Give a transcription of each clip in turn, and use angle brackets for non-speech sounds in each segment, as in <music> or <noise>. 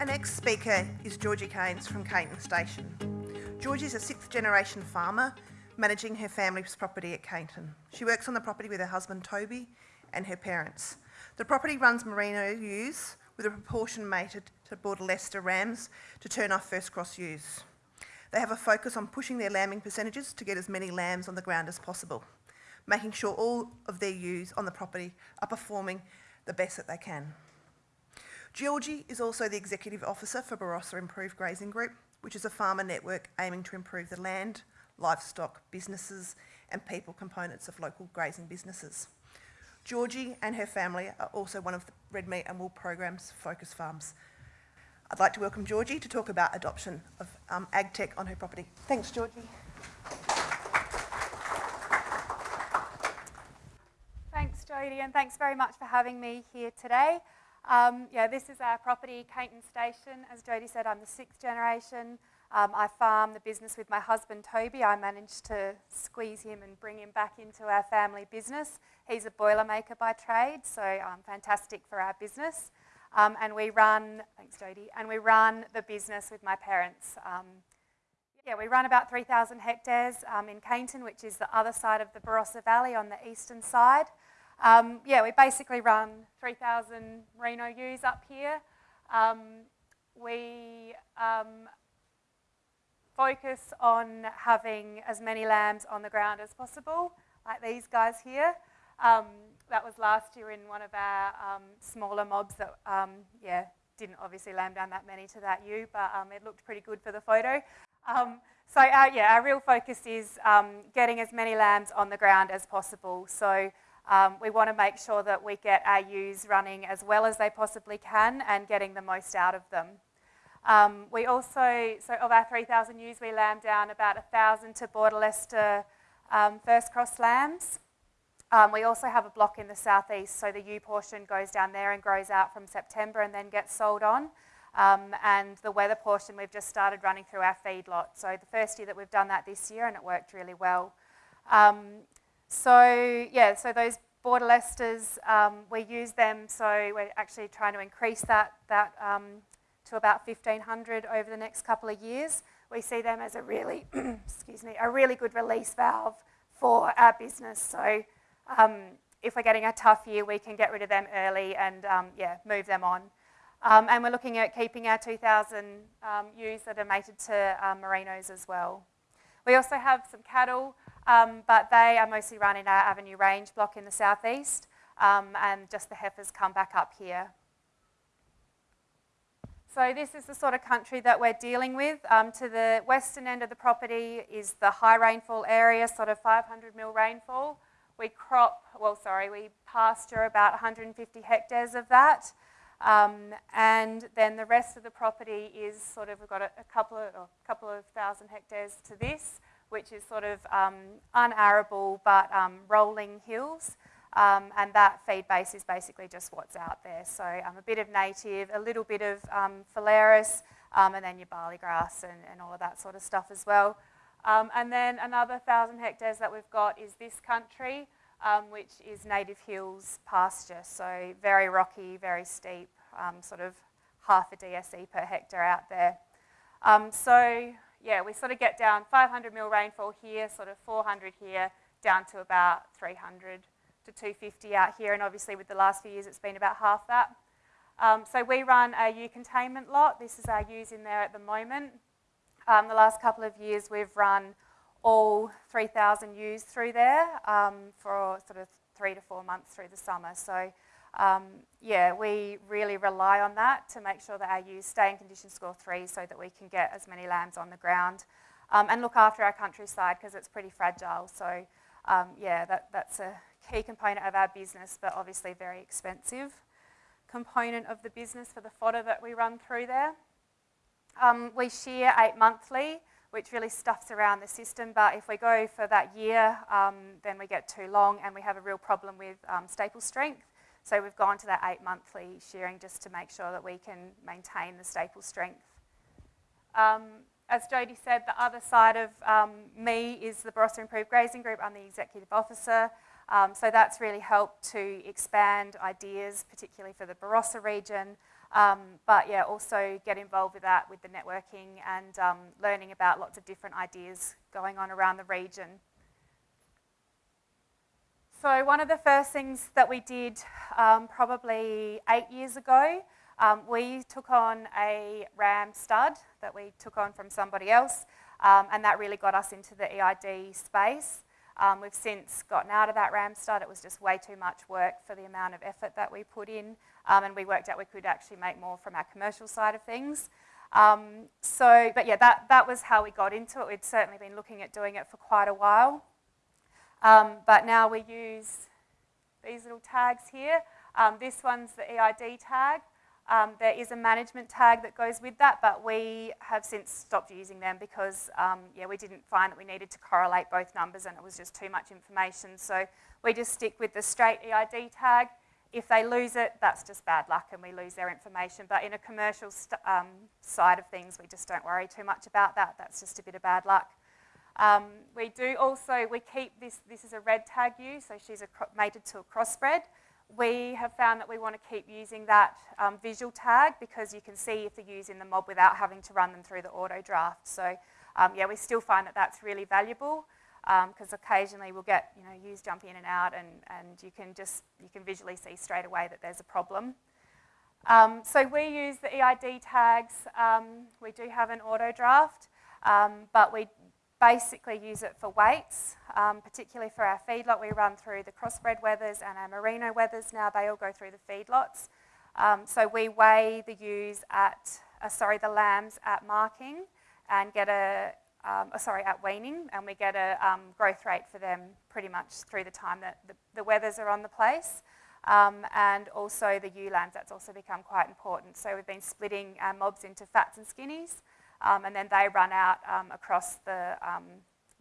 Our next speaker is Georgie Keynes from Keyneton Station. Georgie is a sixth generation farmer managing her family's property at Keyneton. She works on the property with her husband Toby and her parents. The property runs merino ewes with a proportion mated to Border Leicester rams to turn off first cross ewes. They have a focus on pushing their lambing percentages to get as many lambs on the ground as possible, making sure all of their ewes on the property are performing the best that they can. Georgie is also the Executive Officer for Barossa Improved Grazing Group, which is a farmer network aiming to improve the land, livestock, businesses and people components of local grazing businesses. Georgie and her family are also one of the Red Meat and Wool Program's focus farms. I'd like to welcome Georgie to talk about adoption of um, ag tech on her property. Thanks, Georgie. Thanks, Jodie, and thanks very much for having me here today. Um, yeah, this is our property, Keyneton Station. As Jodie said, I'm the sixth generation. Um, I farm the business with my husband, Toby. I managed to squeeze him and bring him back into our family business. He's a boilermaker by trade, so um, fantastic for our business. Um, and we run, thanks Jodie, and we run the business with my parents. Um, yeah, we run about 3,000 hectares um, in Keyneton, which is the other side of the Barossa Valley on the eastern side. Um, yeah, we basically run 3,000 merino ewes up here. Um, we um, focus on having as many lambs on the ground as possible, like these guys here. Um, that was last year in one of our um, smaller mobs that, um, yeah, didn't obviously lamb down that many to that ewe, but it looked pretty good for the photo. so our, yeah, our real focus is getting as many lambs on the ground as possible. So um, we want to make sure that we get our ewes running as well as they possibly can and getting the most out of them. Um, we also, so of our 3,000 ewes, we lamb down about 1,000 to Border Leicester um, first cross lambs. Um, we also have a block in the southeast, so the ewe portion goes down there and grows out from September and then gets sold on. Um, and the wether portion we've just started running through our feedlot. So the first year that we've done that this year and it worked really well. Um, so yeah, so those border Leicesters, um, we use them, so we're actually trying to increase that, that um, to about 1,500 over the next couple of years. We see them as a really, <clears throat> excuse me, a really good release valve for our business. So um, if we're getting a tough year, we can get rid of them early and um, yeah, move them on. Um, and we're looking at keeping our 2,000 um, ewes that are mated to merinos as well. We also have some cattle. Um, but they are mostly run in our Avenue Range block in the southeast, um, and just the heifers come back up here. So this is the sort of country that we're dealing with. Um, to the western end of the property is the high rainfall area, sort of 500 mil rainfall. We crop, well, sorry, we pasture about 150 hectares of that. Um, and then the rest of the property is sort of, we've got a, a couple, of, couple of thousand hectares to this which is sort of um, unarable but um, rolling hills. Um, and that feed base is basically just what's out there. So um, a bit of native, a little bit of um, phalaris, and then your barley grass and, and, all of that sort of stuff as well. and then another 1,000 hectares that we've got is this country, which is native hills pasture. So very rocky, very steep, sort of half a DSE per hectare out there. so yeah, we sort of get down 500 mil rainfall here, sort of 400 here, down to about 300 to 250 out here. And obviously with the last few years, it's been about half that. Um, so we run a ewe containment lot. This is our ewes in there at the moment. Um, the last couple of years, we've run all 3,000 ewes through there um, for sort of three to four months through the summer. So um, yeah, we really rely on that to make sure that our ewes stay in condition score three so that we can get as many lambs on the ground um, and look after our countryside because it's pretty fragile. So um, yeah, that, that's a key component of our business, but obviously very expensive component of the business for the fodder that we run through there. Um, we shear eight monthly, which really stuffs around the system, but if we go for that year, um, then we get too long and we have a real problem with um, staple strength. So we've gone to that eight monthly shearing just to make sure that we can maintain the staple strength. Um, as Jodie said, the other side of um, me is the Barossa Improved Grazing Group. I'm the executive officer. Um, so that's really helped to expand ideas, particularly for the Barossa region, Um, but yeah, also get involved with that, with the networking and um, learning about lots of different ideas going on around the region. So one of the first things that we did um, probably eight years ago, um, we took on a RAM stud that we took on from somebody else, um, and that really got us into the EID space. Um, we've since gotten out of that RAM stud. It was just way too much work for the amount of effort that we put in. Um, and we worked out we could actually make more from our commercial side of things. Um, so, but yeah, that, that was how we got into it. We'd certainly been looking at doing it for quite a while. Um, but now we use these little tags here. Um, this one's the EID tag. Um, there is a management tag that goes with that, but we have since stopped using them because um, yeah, we didn't find that we needed to correlate both numbers and it was just too much information. So we just stick with the straight EID tag. If they lose it, that's just bad luck and we lose their information. But in a commercial um, side of things, we just don't worry too much about that. That's just a bit of bad luck. Um, we do also, we keep this, this is a red tag ewe, so she's a, mated to a crossbred. We have found that we want to keep using that um, visual tag because you can see if the ewe's in the mob without having to run them through the auto draft. So um, yeah, we still find that that's really valuable because um, occasionally we'll get you know ewes jump in and out and, and you can just you can visually see straight away that there's a problem. Um, so we use the EID tags. Um, we do have an auto draft, um, but we basically use it for weights, um, particularly for our feedlot. We run through the crossbred wethers and our merino wethers now. They all go through the feedlots. Um, so we weigh the ewes at, uh, sorry, the lambs at marking and get a, um, oh, sorry, at weaning, and we get a um, growth rate for them pretty much through the time that the, the wethers are on the place. Um, and also the ewe lambs, that's also become quite important. So we've been splitting our mobs into fats and skinnies, um, and then they run out um, across the, um,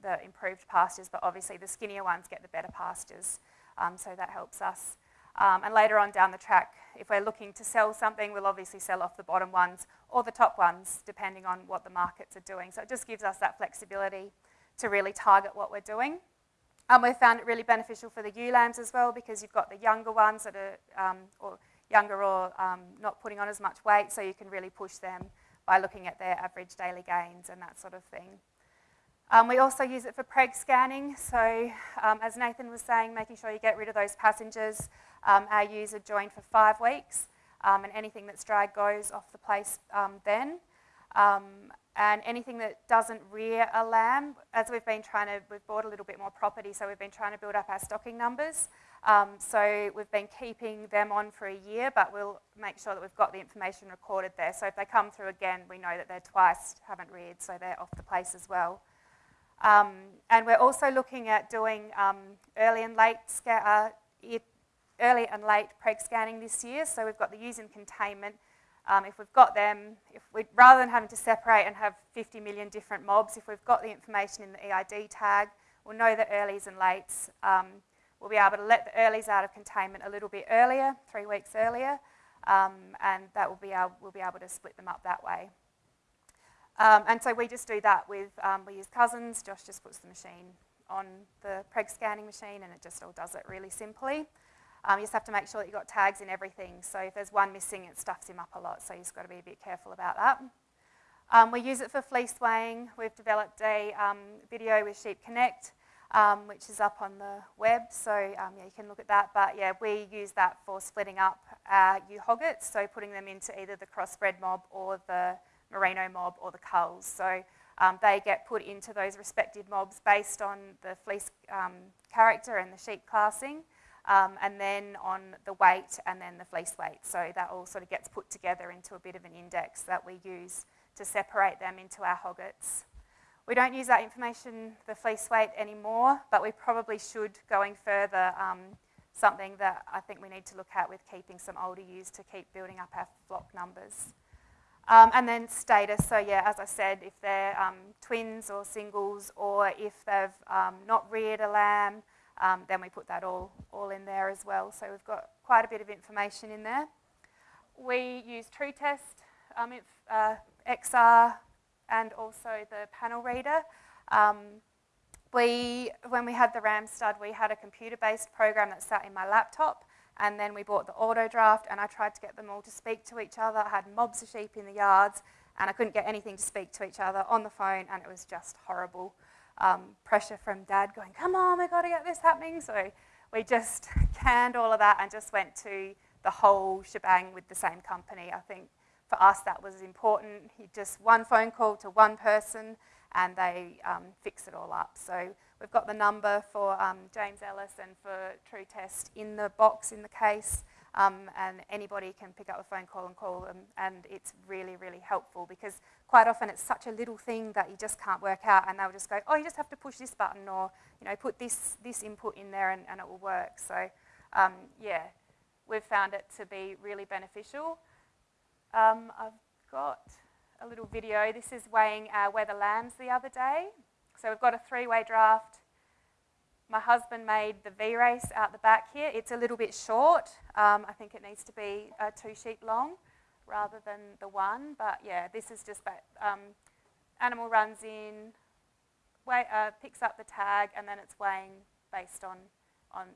the improved pastures, but obviously the skinnier ones get the better pastures, so that helps us. And later on down the track, if we're looking to sell something, we'll obviously sell off the bottom ones or the top ones, depending on what the markets are doing. So it just gives us that flexibility to really target what we're doing. Um, we've found it really beneficial for the ewe lambs as well because you've got the younger ones that are um, or younger or um, not putting on as much weight, so you can really push them by looking at their average daily gains and that sort of thing. Um, we also use it for preg scanning. So um, as Nathan was saying, making sure you get rid of those passengers. Um, our are joined for five weeks um, and anything that's dry goes off the place um, then. Um, and anything that doesn't rear a lamb, as we've been trying to, we've bought a little bit more property, so we've been trying to build up our stocking numbers. Um, so we've been keeping them on for a year, but we'll make sure that we've got the information recorded there. So if they come through again, we know that they're twice haven't reared, so they're off the place as well. Um, and we're also looking at doing um, early and late uh, early and late preg scanning this year. So we've got the ewes in containment. Um, if we've got them, if we, rather than having to separate and have 50 million different mobs, if we've got the information in the EID tag, we'll know the earlies and lates. Um, we'll be able to let the earlies out of containment a little bit earlier, three weeks earlier, um, and that will be able, we'll be able to split them up that way. Um, and so we just do that with, um, we use Cousins, Josh just puts the machine on the preg scanning machine and it just all does it really simply. Um, you just have to make sure that you've got tags in everything. So if there's one missing, it stuffs him up a lot. So you've got to be a bit careful about that. Um, we use it for fleece weighing. We've developed a um, video with Sheep Connect, um, which is up on the web. So um, yeah, you can look at that. But yeah, we use that for splitting up our ewe hoggets. So putting them into either the crossbred mob or the merino mob or the culls. So um, they get put into those respective mobs based on the fleece character and the sheep classing um, and then on the weight and then the fleece weight. So that all sort of gets put together into a bit of an index that we use to separate them into our hoggets. We don't use that information, the fleece weight, anymore, but we probably should, going further, um, something that I think we need to look at with keeping some older ewes to keep building up our flock numbers. Um, and then status, so yeah, as I said, if they're um, twins or singles or if they've um, not reared a lamb, um, then we put that all, all in there as well. So we've got quite a bit of information in there. We use Tru-Test, um, if, uh, XR, and also the panel reader. Um, we, when we had the RAM stud, we had a computer-based program that sat in my laptop, and then we bought the auto draft, and I tried to get them all to speak to each other. I had mobs of sheep in the yards, and I couldn't get anything to speak to each other on the phone, and it was just horrible. Um, pressure from dad going, Come on, we've got to get this happening. So we just <laughs> canned all of that and just went to the whole shebang with the same company. I think for us that was important. He just one phone call to one person and they um, fix it all up. So we've got the number for um, James Ellis and for Tru-Test in the box in the case. Um, and anybody can pick up the phone call and call them, and it's really, really helpful because quite often it's such a little thing that you just can't work out, and they'll just go, oh, you just have to push this button, or you know, put this this input in there, and, and it will work. So, um, yeah, we've found it to be really beneficial. Um, I've got a little video. This is weighing our wether lambs the other day. So we've got a three-way draft. My husband made the V-race out the back here. It's a little bit short. Um, I think it needs to be uh, two sheep long rather than the one. But yeah, this is just that um, animal runs in, weigh, uh, picks up the tag, and then it's weighing based on, on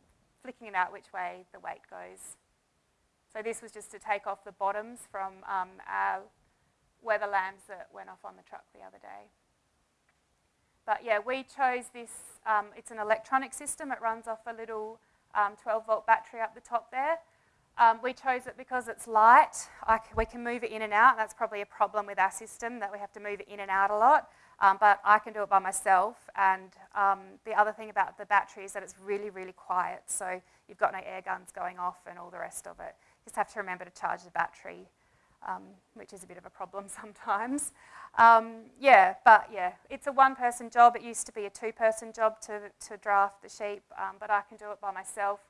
flicking it out which way the weight goes. So this was just to take off the bottoms from um, our wether lambs that went off on the truck the other day. But yeah, we chose this, um, it's an electronic system. It runs off a little um, 12 volt battery up the top there. Um, we chose it because it's light. we can move it in and out. And That's probably a problem with our system that we have to move it in and out a lot. Um, but I can do it by myself. And um, the other thing about the battery is that it's really, really quiet. So you've got no air guns going off and all the rest of it. You just have to remember to charge the battery, um, which is a bit of a problem <laughs> sometimes. Um, yeah, but yeah, it's a one-person job. It used to be a two-person job to, to draft the sheep, um, but I can do it by myself.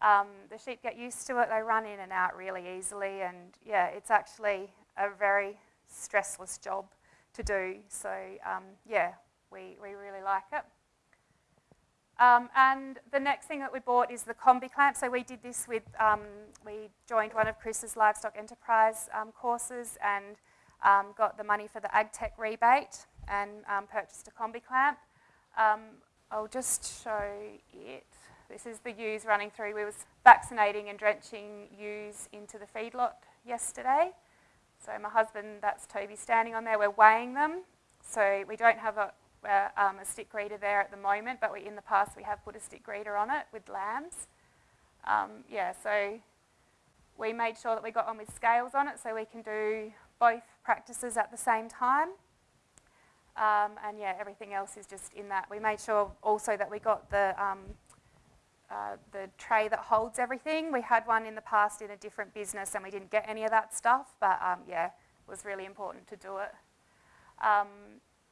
Um, the sheep get used to it. They run in and out really easily. And yeah, it's actually a very stressless job to do. So um, yeah, we, we really like it. Um, and the next thing that we bought is the combi clamp. So we did this with, um, we joined one of Chris's livestock enterprise um, courses and um, got the money for the AgTech rebate and um, purchased a combi clamp. I'll just show it. This is the ewes running through. We was vaccinating and drenching ewes into the feedlot yesterday. So my husband, that's Toby standing on there, we're weighing them. So we don't have a, a, um, a stick reader there at the moment, but we, in the past we have put a stick reader on it with lambs. Um, yeah, so we made sure that we got on with scales on it so we can do both practices at the same time. Um, and yeah, everything else is just in that. We made sure also that we got the um, uh, the tray that holds everything. We had one in the past in a different business and we didn't get any of that stuff, but um, yeah, it was really important to do it.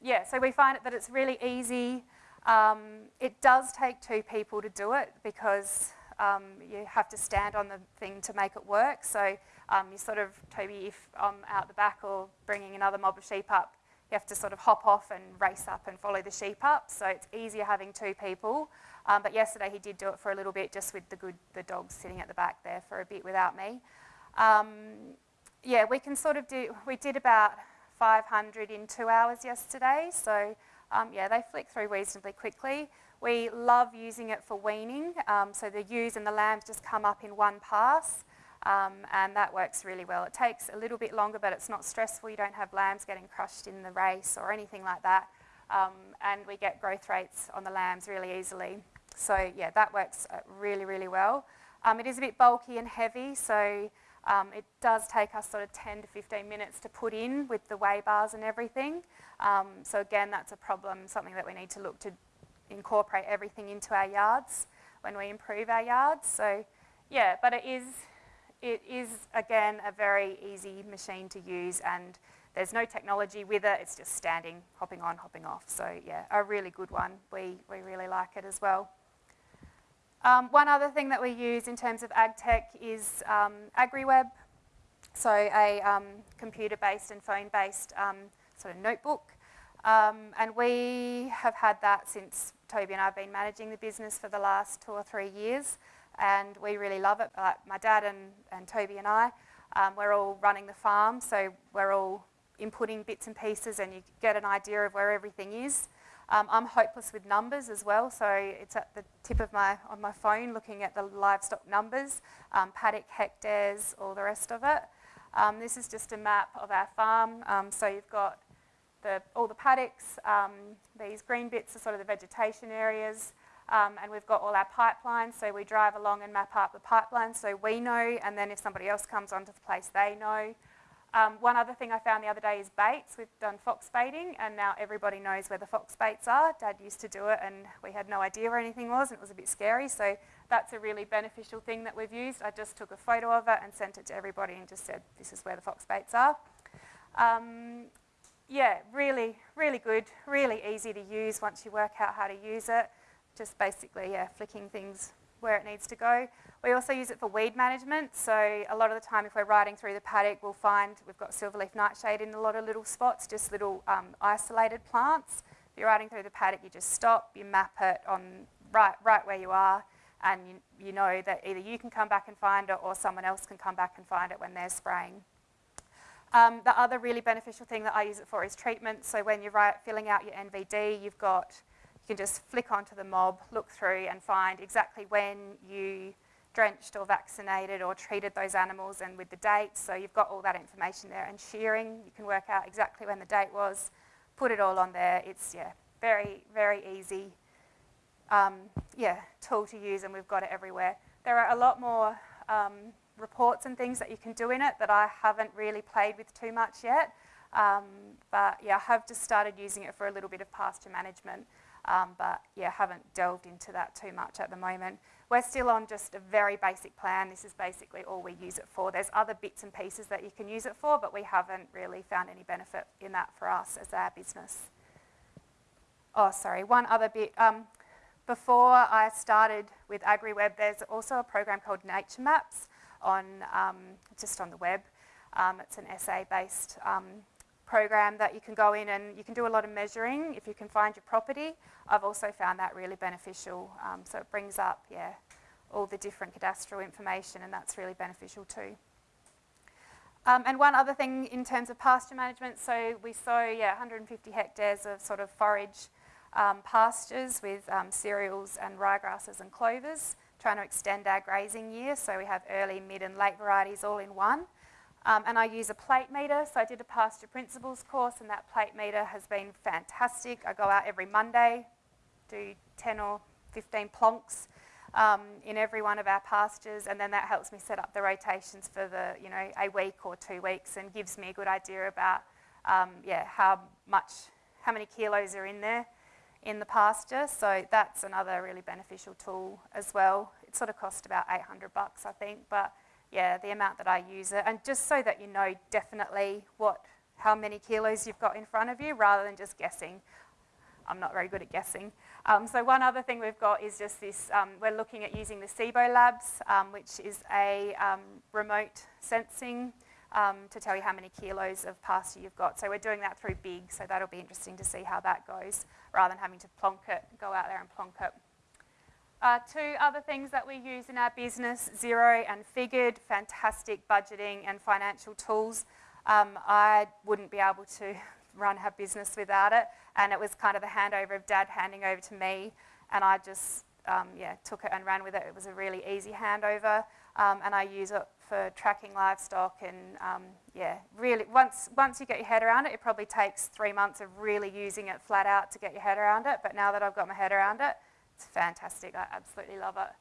Yeah, so we find it that it's really easy. Um, it does take two people to do it because um, you have to stand on the thing to make it work. So um, you sort of, Toby, if I'm out the back or bringing another mob of sheep up, you have to sort of hop off and race up and follow the sheep up. So it's easier having two people. Um, but yesterday he did do it for a little bit just with the good the dogs sitting at the back there for a bit without me. Um, yeah, we can sort of do, we did about 500 in two hours yesterday. So um, yeah, they flick through reasonably quickly. We love using it for weaning. Um, so the ewes and the lambs just come up in one pass. Um, and that works really well. It takes a little bit longer, but it's not stressful. You don't have lambs getting crushed in the race or anything like that. Um, and we get growth rates on the lambs really easily. So yeah, that works uh, really, really well. Um, it is a bit bulky and heavy, so um, it does take us sort of 10 to 15 minutes to put in with the weigh bars and everything. Um, so again, that's a problem, something that we need to look to incorporate everything into our yards when we improve our yards. So yeah, but it is, it is again a very easy machine to use and there's no technology with it, it's just standing, hopping on, hopping off. So yeah, a really good one. We, we really like it as well. Um, one other thing that we use in terms of ag tech is um, AgriWebb, so a um, computer-based and phone-based um, sort of notebook. Um, and we have had that since Toby and I have been managing the business for the last two or three years, and we really love it. Uh, my dad and, and Toby and I, um, we're all running the farm, so we're all inputting bits and pieces and you get an idea of where everything is. Um, I'm hopeless with numbers as well, so it's at the tip of my on my phone looking at the livestock numbers, um, paddock hectares, all the rest of it. Um, this is just a map of our farm. Um, so you've got the, all the paddocks. Um, these green bits are sort of the vegetation areas. Um, and we've got all our pipelines, so we drive along and map out the pipelines so we know, and then if somebody else comes onto the place, they know. Um, one other thing I found the other day is baits. We've done fox baiting, and now everybody knows where the fox baits are. Dad used to do it, and we had no idea where anything was, and it was a bit scary. So that's a really beneficial thing that we've used. I just took a photo of it and sent it to everybody and just said, this is where the fox baits are. Um, yeah, really, really good, really easy to use once you work out how to use it. Just basically, yeah, flicking things where it needs to go. We also use it for weed management. So a lot of the time if we're riding through the paddock, we'll find we've got silverleaf nightshade in a lot of little spots, just little um, isolated plants. If you're riding through the paddock, you just stop, you map it on right, right where you are, and you, you know that either you can come back and find it or someone else can come back and find it when they're spraying. Um, the other really beneficial thing that I use it for is treatment. So when you're right, filling out your NVD, you've got, you can just flick onto the mob, look through and find exactly when you drenched or vaccinated or treated those animals and with the dates. So you've got all that information there. And shearing, you can work out exactly when the date was, put it all on there. It's, yeah, very, very easy um, yeah, tool to use and we've got it everywhere. There are a lot more um, reports and things that you can do in it that I haven't really played with too much yet. Um, but yeah, I have just started using it for a little bit of pasture management. Um, but yeah, haven't delved into that too much at the moment. We're still on just a very basic plan. This is basically all we use it for. There's other bits and pieces that you can use it for, but we haven't really found any benefit in that for us as our business. Oh, sorry, one other bit. Um, before I started with AgriWebb, there's also a program called Nature Maps on um, just on the web. Um, it's an SA-based um, program that you can go in and you can do a lot of measuring if you can find your property. I've also found that really beneficial. Um, so it brings up, yeah, all the different cadastral information and that's really beneficial too. Um, and one other thing in terms of pasture management, so we sow yeah, 150 hectares of sort of forage um, pastures with um, cereals and ryegrasses and clovers, trying to extend our grazing year. So we have early, mid and late varieties all in one. Um, and I use a plate meter, so I did a pasture principles course and that plate meter has been fantastic. I go out every Monday, do 10 or 15 plonks um, in every one of our pastures and then that helps me set up the rotations for the, you know, a week or two weeks and gives me a good idea about, um, yeah, how much, how many kilos are in there in the pasture. So that's another really beneficial tool as well. It sort of cost about 800 bucks, I think, but yeah, the amount that I use it, and just so that you know definitely what, how many kilos you've got in front of you, rather than just guessing. I'm not very good at guessing. Um, so one other thing we've got is just this, um, we're looking at using the Cibo Labs, um, which is a um, remote sensing um, to tell you how many kilos of pasture you've got. So we're doing that through BIG, so that'll be interesting to see how that goes, rather than having to plonk it, go out there and plonk it. Uh, two other things that we use in our business, Xero and Figured, fantastic budgeting and financial tools. Um, I wouldn't be able to <laughs> run our business without it, and it was kind of the handover of Dad handing over to me, and I just um, yeah, took it and ran with it. It was a really easy handover, um, and I use it for tracking livestock and um, yeah, really, once, once you get your head around it, it probably takes three months of really using it flat out to get your head around it, but now that I've got my head around it, it's fantastic, I absolutely love it.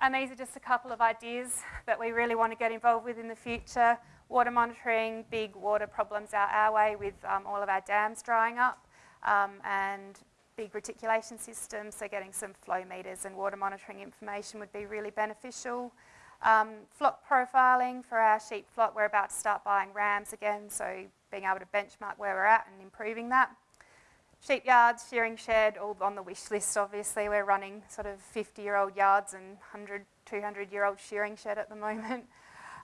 And these are just a couple of ideas that we really want to get involved with in the future. Water monitoring, big water problems out our way with um, all of our dams drying up, um, and big reticulation systems, so getting some flow meters and water monitoring information would be really beneficial. Um, flock profiling for our sheep flock, we're about to start buying rams again, so being able to benchmark where we're at and improving that. Sheep yards, shearing shed, all on the wish list obviously. We're running sort of 50 year old yards and 100, 200 year old shearing shed at the moment. <laughs>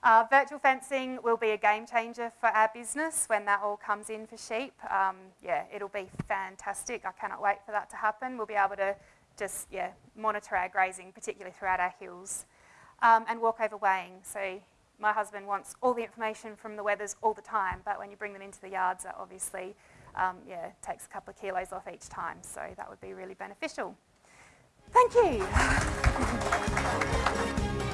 Uh, virtual fencing will be a game changer for our business when that all comes in for sheep. Um, yeah, it'll be fantastic. I cannot wait for that to happen. We'll be able to just yeah, monitor our grazing, particularly throughout our hills um, and walkover weighing. So my husband wants all the information from the wethers all the time, but when you bring them into the yards, obviously um, yeah, takes a couple of kilos off each time. So that would be really beneficial. Thank you. <laughs>